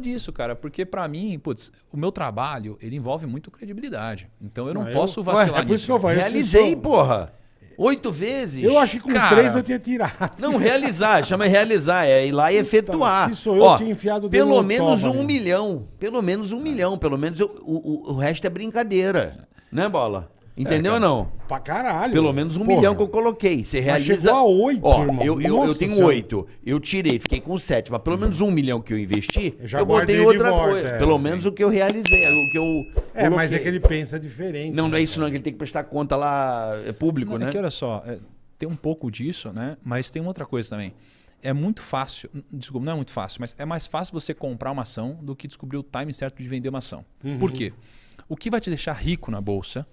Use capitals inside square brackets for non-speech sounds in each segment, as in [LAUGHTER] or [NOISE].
disso, cara, porque pra mim, putz, o meu trabalho, ele envolve muito credibilidade. Então eu não Não, eu- posso Ué, vacilar é por isso nisso. que eu falei. Realizei, porra. Oito vezes. Eu acho que com Cara. três eu tinha tirado. Não, realizar, chama realizar, é ir lá e efetuar. se sou eu, Ó, tinha enfiado o dedo Pelo no menos um milhão. Pelo menos um milhão. Pelo menos eu- o, o, o resto é brincadeira. Né, Bola? Entendeu ou não? Pra caralho. Pelo menos um Porra. milhão que eu coloquei. Você realiza. chegou a oito, Ó, irmão. Eu, eu, eu tenho Senhora. oito. Eu tirei, fiquei com sete. Mas pelo menos um milhão que eu investi, Eu já eu botei guardei de outra volta, coisa. é, pelo sim. menos o que eu realizei. O que eu. É, mas é coloquei. que ele pensa diferente. Não, não é isso não, que ele tem que prestar conta lá, é público, Não, né? É que olha só, é, tem um pouco disso, né? Mas tem outra coisa também. É muito fácil, n- desculpa, não é muito fácil, mas é mais fácil você comprar uma ação do que descobrir o time certo de vender uma ação. Uhum. Por quê? O que vai te deixar rico na bolsa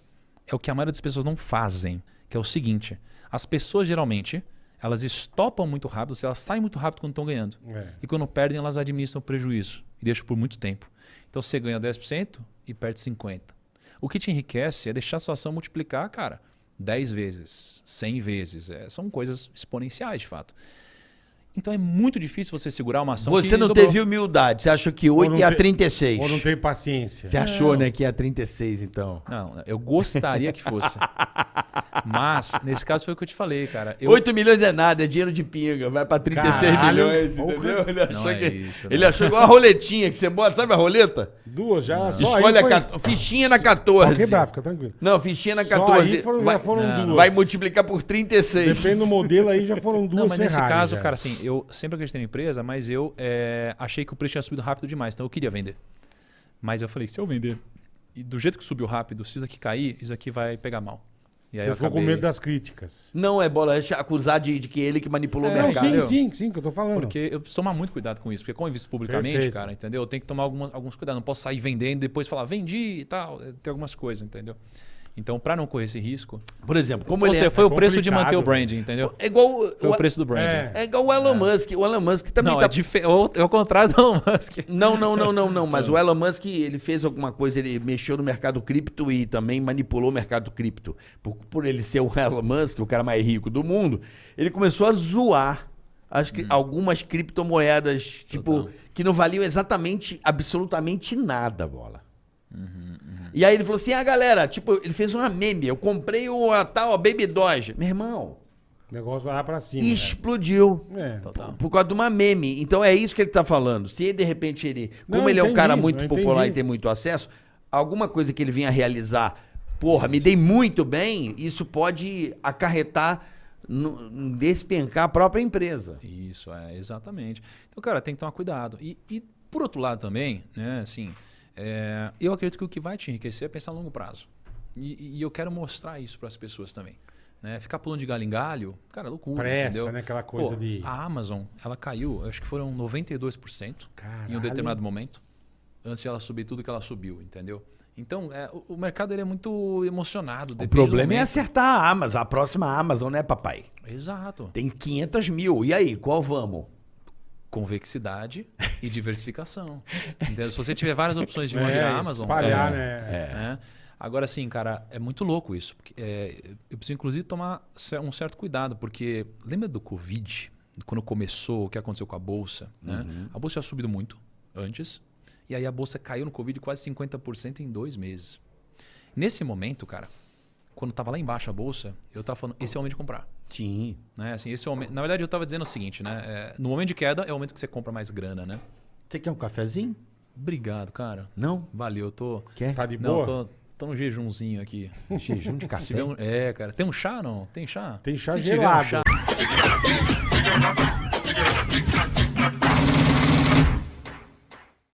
é o que a maioria das pessoas não fazem, que é o seguinte: as pessoas geralmente elas estopam muito rápido, elas saem muito rápido quando estão ganhando. É. E quando perdem, elas administram o prejuízo e deixam por muito tempo. Então você ganha 10% e perde 50%. O que te enriquece é deixar a sua ação multiplicar, cara, 10 vezes, 100 vezes. É, são coisas exponenciais, de fato. Então é muito difícil você segurar uma ação Você que não dobrou. teve humildade. Você achou que 8 não ia te- 36. Ou não tem paciência. Você achou, né, que ia 36, então. Não, eu gostaria que fosse. [LAUGHS] Mas, nesse caso foi o que eu te falei, cara. Eu, 8 milhões é nada, é dinheiro de pinga. Vai pra 36 Caralho, milhões, entendeu? Ele achou, Não é que, isso, ele não. achou igual a roletinha que você bota, sabe a roleta? Duas já. Só Escolhe aí a foi... ca- fichinha na Pode 14. quebrar, fica tranquilo. Não, fichinha na Só 14. aí foram, vai, já foram Não, duas. vai multiplicar por 36. Depende do modelo aí, já foram duas Não, mas nesse caso, já. cara, assim, eu sempre acreditei na empresa, mas eu é, achei que o preço tinha subido rápido demais, então eu queria vender. Mas eu falei, se eu vender, e do jeito que subiu rápido, se isso aqui cair, isso aqui vai pegar mal. E aí Você eu ficou com acabei- medo das críticas. Não, é bola, é acusar de, de que ele que manipulou É, o Não, mercado. sim, entendeu? sim, sim, que eu tô falando. Porque eu preciso tomar muito cuidado com isso, porque como eu invisto publicamente, Perfeito. cara, entendeu? Eu tenho que tomar algumas, alguns cuidados. Não posso sair vendendo e depois falar, vendi e tal. Tem algumas coisas, entendeu? Então, para não correr esse risco, Por exemplo, como você é, foi é o preço de manter o branding, entendeu? é igual Foi o preço do branding. É. é igual o Elon Musk. O Elon Musk também Não, tá é, é o é o contrário do Elon Musk. [LAUGHS] Não, não, não, não, não. Mas o Elon Musk, ele fez alguma coisa, ele mexeu no mercado cripto e também manipulou o mercado cripto. Por, por ele ser o [LAUGHS] Elon Musk, o cara mais rico do mundo, ele começou a zoar as cri- algumas criptomoedas, tipo, Total. que não valiam exatamente, absolutamente nada, bola. E aí ele falou assim, ah, galera, tipo, ele fez uma meme, eu comprei o a tal a Baby Doge. Meu irmão, O negócio vai lá pra cima. explodiu. É. Total. Por causa de uma meme. Então é isso que ele tá falando. Se de repente ele. Não, Como ele é um cara muito popular entendi. e tem muito acesso, alguma coisa que ele vinha realizar, porra, me dei muito bem, isso pode acarretar no, despencar a própria empresa. Isso, é, exatamente. Então, cara, tem que tomar cuidado. E, e, por outro lado também, né, assim, é, eu acredito que o que vai te enriquecer é pensar a longo prazo. E, e eu quero mostrar isso para as pessoas também. Né? Ficar pulando de galho em galho, cara, é loucura, Pressa, entendeu? né? Aquela coisa Pô, de- A Amazon, ela caiu, acho que foram 92% em Caralho. um determinado momento, antes de ela subir tudo que ela subiu, entendeu? Então, é, o, o mercado ele é muito emocionado. O problema é acertar a Amazon, a próxima Amazon, né, papai? Exato. Tem 500 mil. E aí, qual vamos? Convexidade e diversificação. Entendeu? Se você tiver várias opções de uma É, Amazon, espalhar, é, né? né? Agora sim, cara, é muito louco isso. porque, é, eu preciso inclusive tomar um certo cuidado, porque lembra do Covid, quando começou, o que aconteceu com a bolsa? Né? A bolsa tinha subido muito antes, e aí a bolsa caiu no Covid quase 50% em dois meses. Nesse momento, cara, quando estava lá embaixo a bolsa, eu estava falando, esse é o momento de comprar. Sim. Né? Assim, esse é o momento, na verdade, eu estava dizendo o seguinte, né? É, no momento de queda é o momento que você compra mais grana, né? Você quer um cafezinho? Obrigado, cara. Não? Valeu, eu tô. Quer? Tá de Não, boa? tô, tô no jejumzinho aqui. Jejum de café? um- é, cara. Tem um chá não? Tem chá? Tem chá Se tiver um gelado. chá-